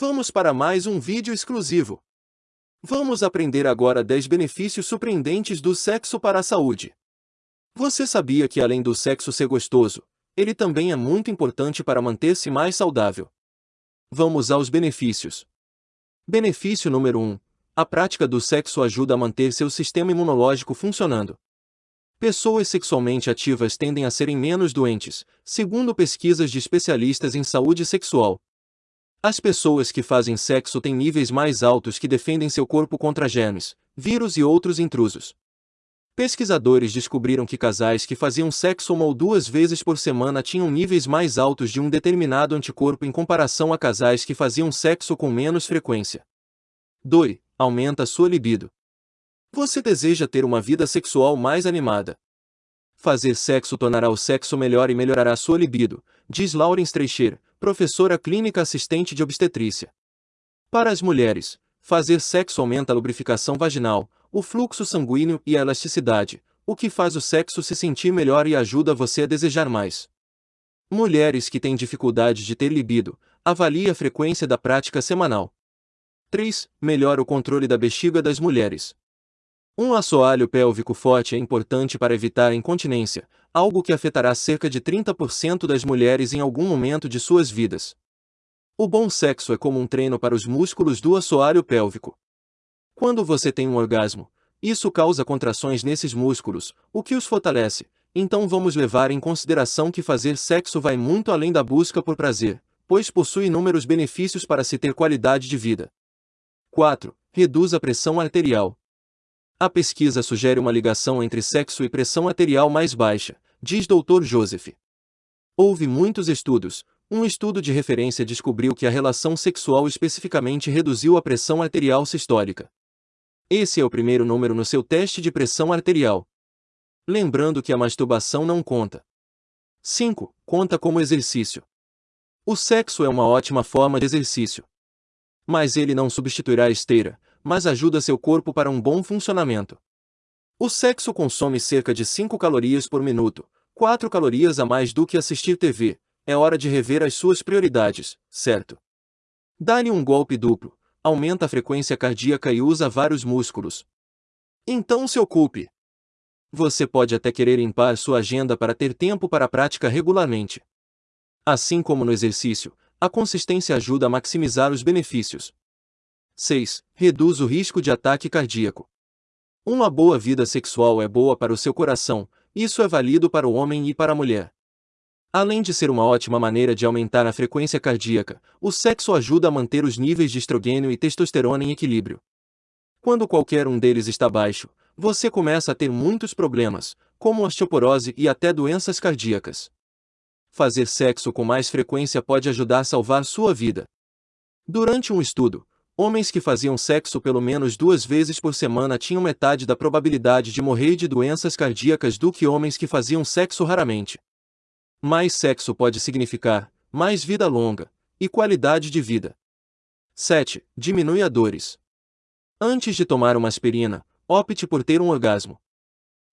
Vamos para mais um vídeo exclusivo. Vamos aprender agora 10 benefícios surpreendentes do sexo para a saúde. Você sabia que além do sexo ser gostoso, ele também é muito importante para manter-se mais saudável? Vamos aos benefícios. Benefício número 1. A prática do sexo ajuda a manter seu sistema imunológico funcionando. Pessoas sexualmente ativas tendem a serem menos doentes, segundo pesquisas de especialistas em saúde sexual. As pessoas que fazem sexo têm níveis mais altos que defendem seu corpo contra germes, vírus e outros intrusos. Pesquisadores descobriram que casais que faziam sexo uma ou duas vezes por semana tinham níveis mais altos de um determinado anticorpo em comparação a casais que faziam sexo com menos frequência. 2. Aumenta sua libido. Você deseja ter uma vida sexual mais animada. Fazer sexo tornará o sexo melhor e melhorará sua libido, diz Lauren Streicher, professora clínica assistente de obstetrícia. Para as mulheres, fazer sexo aumenta a lubrificação vaginal, o fluxo sanguíneo e a elasticidade, o que faz o sexo se sentir melhor e ajuda você a desejar mais. Mulheres que têm dificuldade de ter libido, avalie a frequência da prática semanal. 3. Melhora o controle da bexiga das mulheres. Um assoalho pélvico forte é importante para evitar a incontinência, algo que afetará cerca de 30% das mulheres em algum momento de suas vidas. O bom sexo é como um treino para os músculos do assoalho pélvico. Quando você tem um orgasmo, isso causa contrações nesses músculos, o que os fortalece. Então vamos levar em consideração que fazer sexo vai muito além da busca por prazer, pois possui inúmeros benefícios para se ter qualidade de vida. 4. Reduz a pressão arterial. A pesquisa sugere uma ligação entre sexo e pressão arterial mais baixa, diz Dr. Joseph. Houve muitos estudos. Um estudo de referência descobriu que a relação sexual especificamente reduziu a pressão arterial sistólica. Esse é o primeiro número no seu teste de pressão arterial. Lembrando que a masturbação não conta. 5. Conta como exercício. O sexo é uma ótima forma de exercício. Mas ele não substituirá a esteira, mas ajuda seu corpo para um bom funcionamento. O sexo consome cerca de 5 calorias por minuto, 4 calorias a mais do que assistir TV. É hora de rever as suas prioridades, certo? Dá-lhe um golpe duplo, aumenta a frequência cardíaca e usa vários músculos. Então se ocupe. Você pode até querer limpar sua agenda para ter tempo para a prática regularmente. Assim como no exercício, a consistência ajuda a maximizar os benefícios. 6. Reduz o risco de ataque cardíaco. Uma boa vida sexual é boa para o seu coração, isso é válido para o homem e para a mulher. Além de ser uma ótima maneira de aumentar a frequência cardíaca, o sexo ajuda a manter os níveis de estrogênio e testosterona em equilíbrio. Quando qualquer um deles está baixo, você começa a ter muitos problemas, como osteoporose e até doenças cardíacas. Fazer sexo com mais frequência pode ajudar a salvar sua vida. Durante um estudo, homens que faziam sexo pelo menos duas vezes por semana tinham metade da probabilidade de morrer de doenças cardíacas do que homens que faziam sexo raramente. Mais sexo pode significar mais vida longa e qualidade de vida. 7. Diminui a dores. Antes de tomar uma aspirina, opte por ter um orgasmo.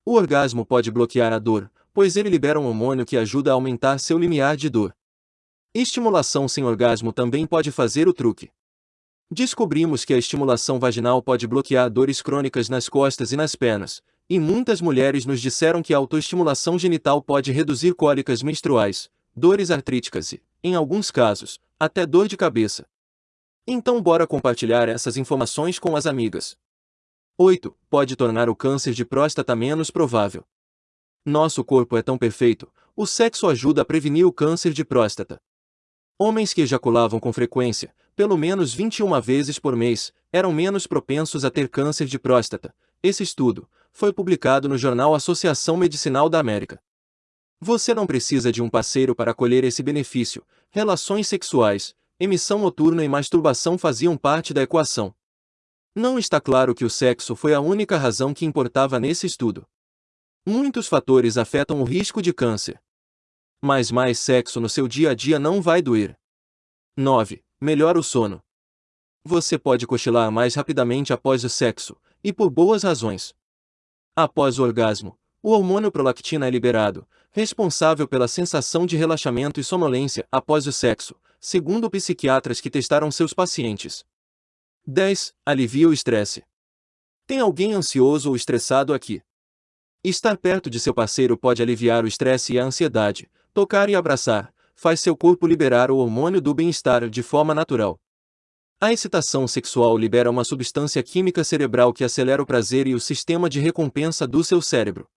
O orgasmo pode bloquear a dor, pois ele libera um hormônio que ajuda a aumentar seu limiar de dor. Estimulação sem orgasmo também pode fazer o truque. Descobrimos que a estimulação vaginal pode bloquear dores crônicas nas costas e nas pernas, e muitas mulheres nos disseram que a autoestimulação genital pode reduzir cólicas menstruais, dores artríticas e, em alguns casos, até dor de cabeça. Então bora compartilhar essas informações com as amigas. 8. Pode tornar o câncer de próstata menos provável. Nosso corpo é tão perfeito, o sexo ajuda a prevenir o câncer de próstata. Homens que ejaculavam com frequência, pelo menos 21 vezes por mês, eram menos propensos a ter câncer de próstata. Esse estudo, foi publicado no jornal Associação Medicinal da América. Você não precisa de um parceiro para colher esse benefício. Relações sexuais, emissão noturna e masturbação faziam parte da equação. Não está claro que o sexo foi a única razão que importava nesse estudo. Muitos fatores afetam o risco de câncer. Mas mais sexo no seu dia a dia não vai doer. 9. Melhora o sono. Você pode cochilar mais rapidamente após o sexo, e por boas razões. Após o orgasmo, o hormônio prolactina é liberado, responsável pela sensação de relaxamento e sonolência após o sexo, segundo psiquiatras que testaram seus pacientes. 10. Alivia o estresse. Tem alguém ansioso ou estressado aqui? Estar perto de seu parceiro pode aliviar o estresse e a ansiedade. Tocar e abraçar faz seu corpo liberar o hormônio do bem-estar de forma natural. A excitação sexual libera uma substância química cerebral que acelera o prazer e o sistema de recompensa do seu cérebro.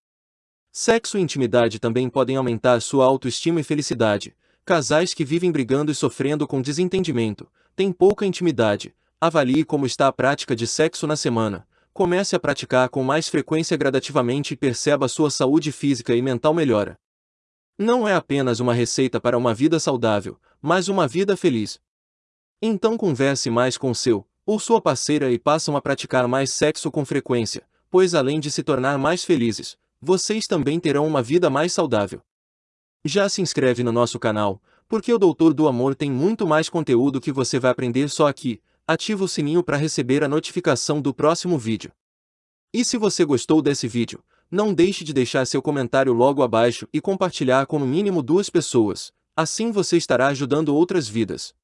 Sexo e intimidade também podem aumentar sua autoestima e felicidade. Casais que vivem brigando e sofrendo com desentendimento, têm pouca intimidade. Avalie como está a prática de sexo na semana. Comece a praticar com mais frequência gradativamente e perceba sua saúde física e mental melhora. Não é apenas uma receita para uma vida saudável, mas uma vida feliz. Então converse mais com seu ou sua parceira e passam a praticar mais sexo com frequência, pois além de se tornar mais felizes, vocês também terão uma vida mais saudável. Já se inscreve no nosso canal, porque o Doutor do Amor tem muito mais conteúdo que você vai aprender só aqui. Ativa o sininho para receber a notificação do próximo vídeo. E se você gostou desse vídeo, não deixe de deixar seu comentário logo abaixo e compartilhar com no mínimo duas pessoas, assim você estará ajudando outras vidas.